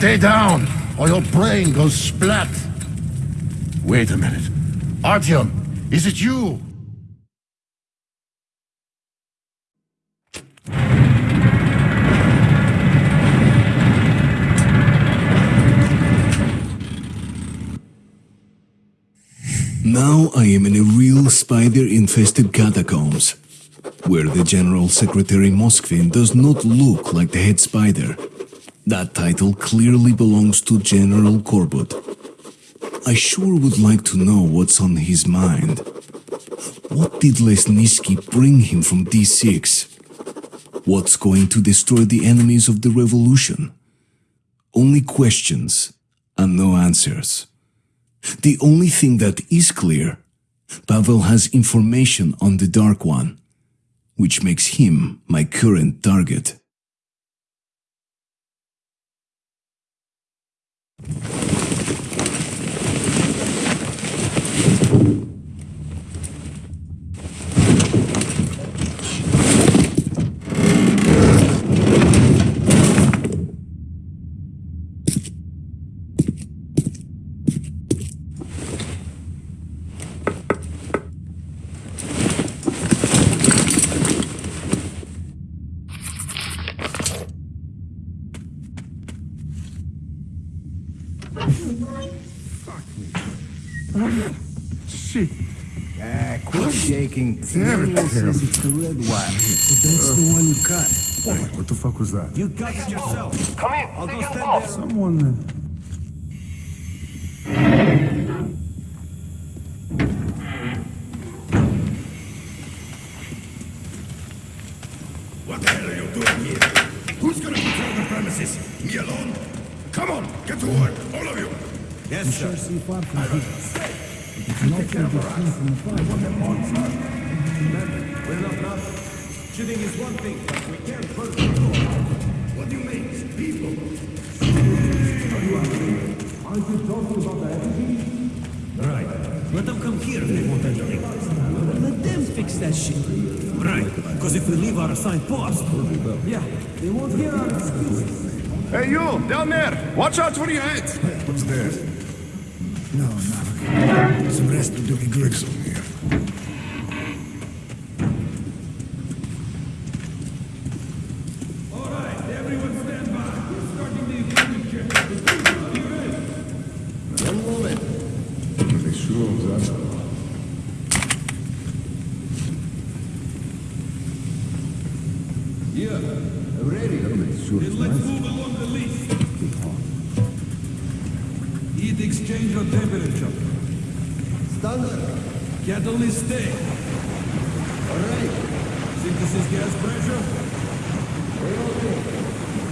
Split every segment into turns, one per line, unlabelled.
Stay down, or your brain goes splat. Wait a minute. Artyom, is it you?
Now I am in a real spider-infested catacombs, where the General Secretary Moskvin does not look like the head spider. That title clearly belongs to General Korbut. I sure would like to know what's on his mind. What did Lesnitsky bring him from D6? What's going to destroy the enemies of the revolution? Only questions and no answers. The only thing that is clear, Pavel has information on the Dark One, which makes him my current target.
you Shit.
Ah, quit shaking.
Damn it,
Daniel
Tim.
it's the red one. So that's the one you cut.
What the fuck was that?
You cut it yourself.
Come in.
I'll go stand
call.
there.
Someone.
What the hell are you doing here? Who's gonna control the premises? Me alone? Come on, get to work, all of you!
Yes, sir. We're not not. Shooting is one thing, but we can't burn the door.
What do you mean? People?
Right. Let them come here if they want anything. Let them fix that shit. Right. Because if we leave our assigned post, yeah, they won't hear our excuses.
Hey, you, down there! Watch out for your head!
What's there?
No, not okay. Some rest of Doogie Griggs on here.
All right, everyone stand by. We're starting the equipment ready.
One moment.
They sure was that.
Ready. Then let's move Heat exchange or temperature.
Standard.
Catalyst stay. All right. Synthesis gas pressure?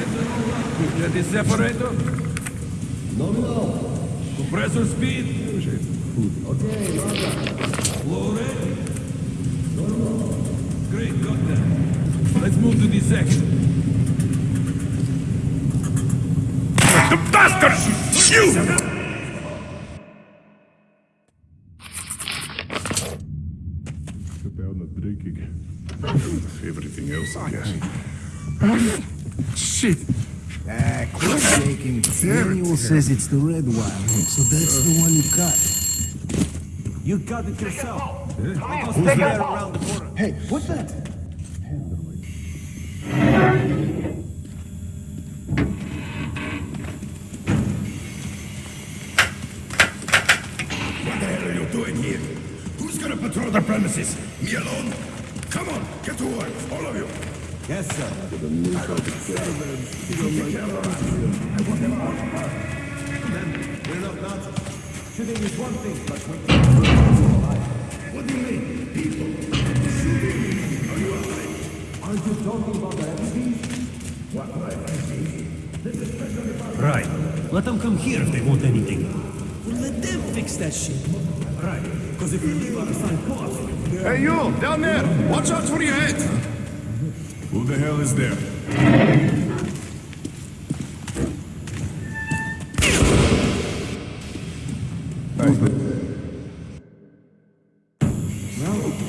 Ethanol output. That is separator?
Nominal.
Compressor speed?
Okay, Roger.
Flow rate? Great, got that. Let's move to the section.
The bastard! You!
Cut down the drinking.
Everything else, I guess.
Shit!
Ah, quit shaking. Daniel says it's the red one. So that's the one you cut. You cut it yourself.
Come.
Who's
Take your
there
call.
around the corner?
Hey, what's that?
Is one thing, but we
What do you mean, people? Are you alive?
Aren't you talking about the enemies? Right. Let them come here if they want anything. Well, let them fix that shit. Right. Because if we leave our assigned post,
Hey, you, down there! Watch out for your head!
Who the hell is there?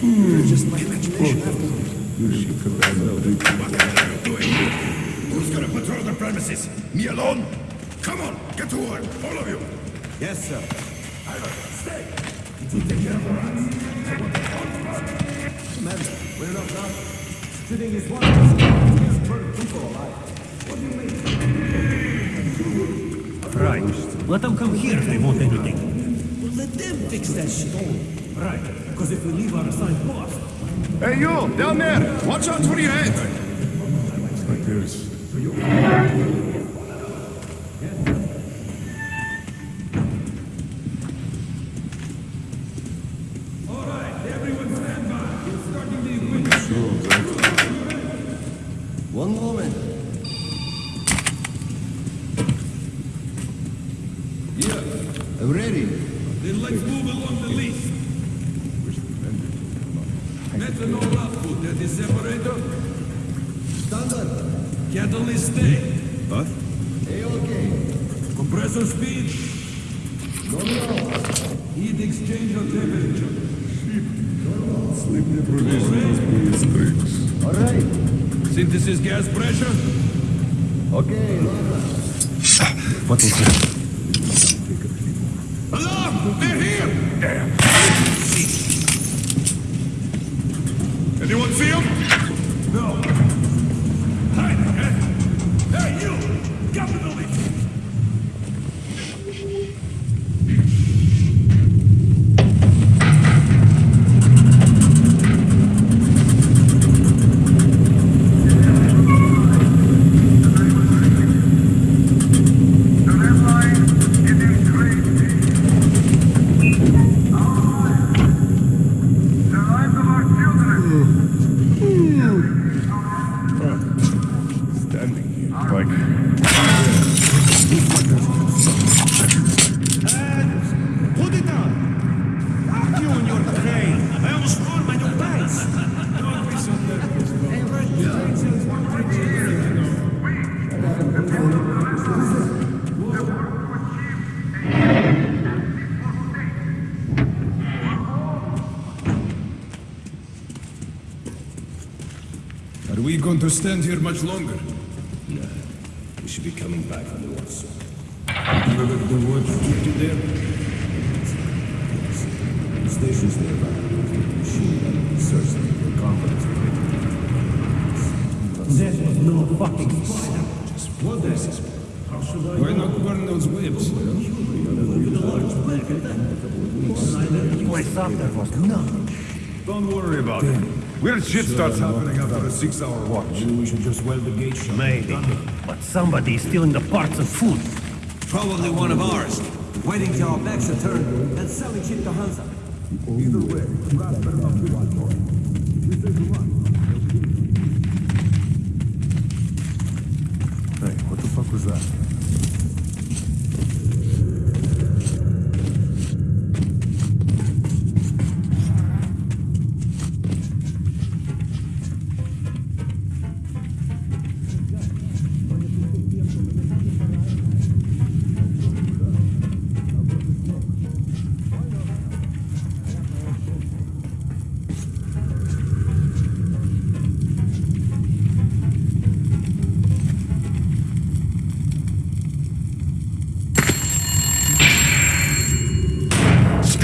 Just my imagination afterwards.
What the hell are you doing? Who's gonna patrol the premises? Me alone? Come on, get to work, all of you.
Yes, sir.
Ivan, stay. You take care of the rats? The
Commander, we're not done. Shooting is one of us. burn people alive. What do you mean? Right. Let them come here if they want anything. Well, let them fix that shit. Right. Because if we leave our assigned post,
Hey, you, down there. Watch out for your head.
Like this.
Output the separator.
Standard.
Catalyst stay.
What? A-okay.
Compressor speed.
No, no.
Heat exchanger temperature.
Sleep deprivation is strict.
All right.
Synthesis gas pressure.
Okay.
What was that?
Alarm! They're here! Damn. Anyone see them? Are we going to stand here much longer? No.
We should be coming back from the war soon. Remember the word you keep you there? The station's nearby. Machine gun, search them. We're confident That was no fucking spider. What this is? How should I
Why not burn those whips?
I thought there was none.
Don't worry about it. Weird shit starts happening after a six-hour watch.
Maybe we should just weld the gate shut.
Maybe. But somebody's stealing the parts and food.
Probably one of ours. Waiting till our backs are turned and selling shit to Hansa.
Either way, grab better not be one more. We say to run.
Hey, what the fuck was that?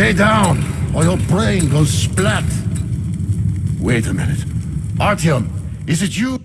Stay down, or your brain goes splat. Wait a minute. Artyom, is it you?